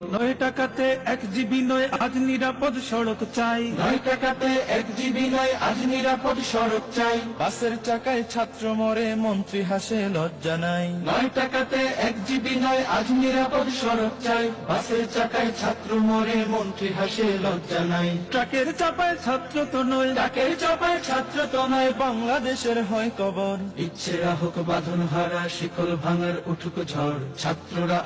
নয় টাকাতে এক জিবি নয় আজ নিরাপদ সড়ক চাই। নয় টাকাতে এক জিবি নয় আজ নিরাপদ সড়ক চাই। বাসের চাকায় ছাত্র মরে মন্ত্রী হাসে লজ্জা নাই। নয় টাকাতে এক জিবি নয় আজ নিরাপদ সড়ক চাই। বাসের চাকায় ছাত্র মরে মন্ত্রী হাসে লজ্জা নাই। ট্রাকের চাপায় ছাত্র তো নয়। ট্রাকের চাপায় ছাত্র তো নয়। বাংলাদেশের হয় কবর। ইচ্ছেরা হোক বাঁধন হারা শিকল ভাঙার উঠুক ঝড়। ছাত্ররা